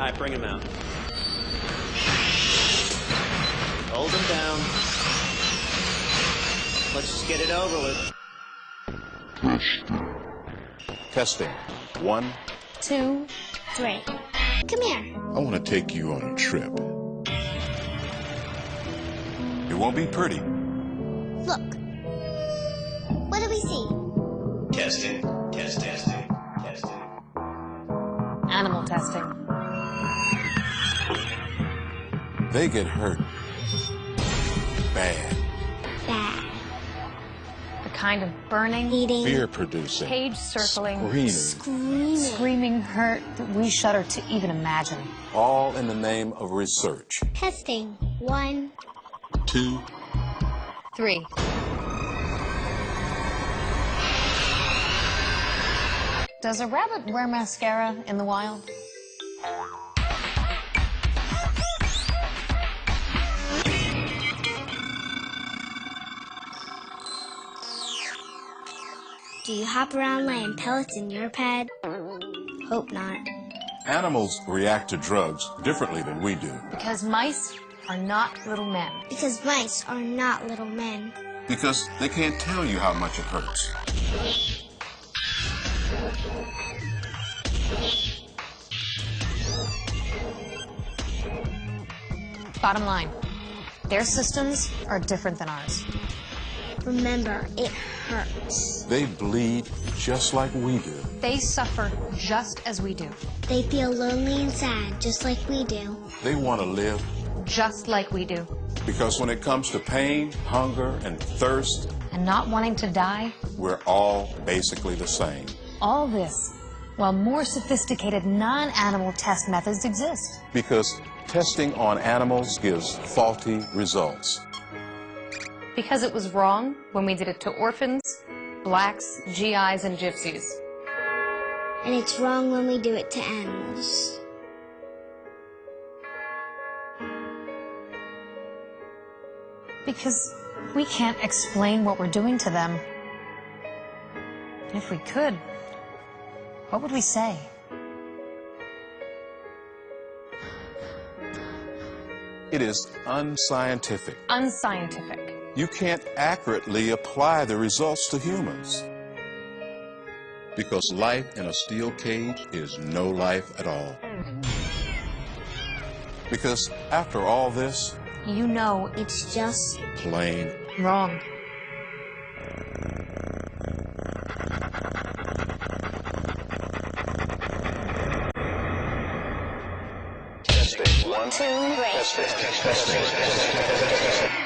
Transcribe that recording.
All right, bring him out. Hold him down. Let's just get it over with. Testing. One. Two, three. Come here. I want to take you on a trip. It won't be pretty. Look. What do we see? Testing. Test, testing. Testing. Animal testing. They get hurt. Bad. Bad. The kind of burning, Eating. Fear producing. cage circling, Screaming. Screaming. screaming hurt that we shudder to even imagine. All in the name of research. Testing. One, two, three. Does a rabbit wear mascara in the wild? Do you hop around laying pellets in your pad? Hope not. Animals react to drugs differently than we do. Because mice are not little men. Because mice are not little men. Because they can't tell you how much it hurts. Bottom line, their systems are different than ours. Remember, it hurts. They bleed just like we do. They suffer just as we do. They feel lonely and sad, just like we do. They want to live Just like we do. because when it comes to pain, hunger, and thirst, And not wanting to die, we're all basically the same. all this while more sophisticated non-animal test methods exist. Because testing on animals gives faulty results. Because it was wrong when we did it to orphans, blacks, GIs, and gypsies. And it's wrong when we do it to animals. Because we can't explain what we're doing to them. And if we could, what would we say? It is unscientific. Unscientific. You can't accurately apply the results to humans. Because life in a steel cage is no life at all. Because after all this, You know It's just plain wrong. two, three.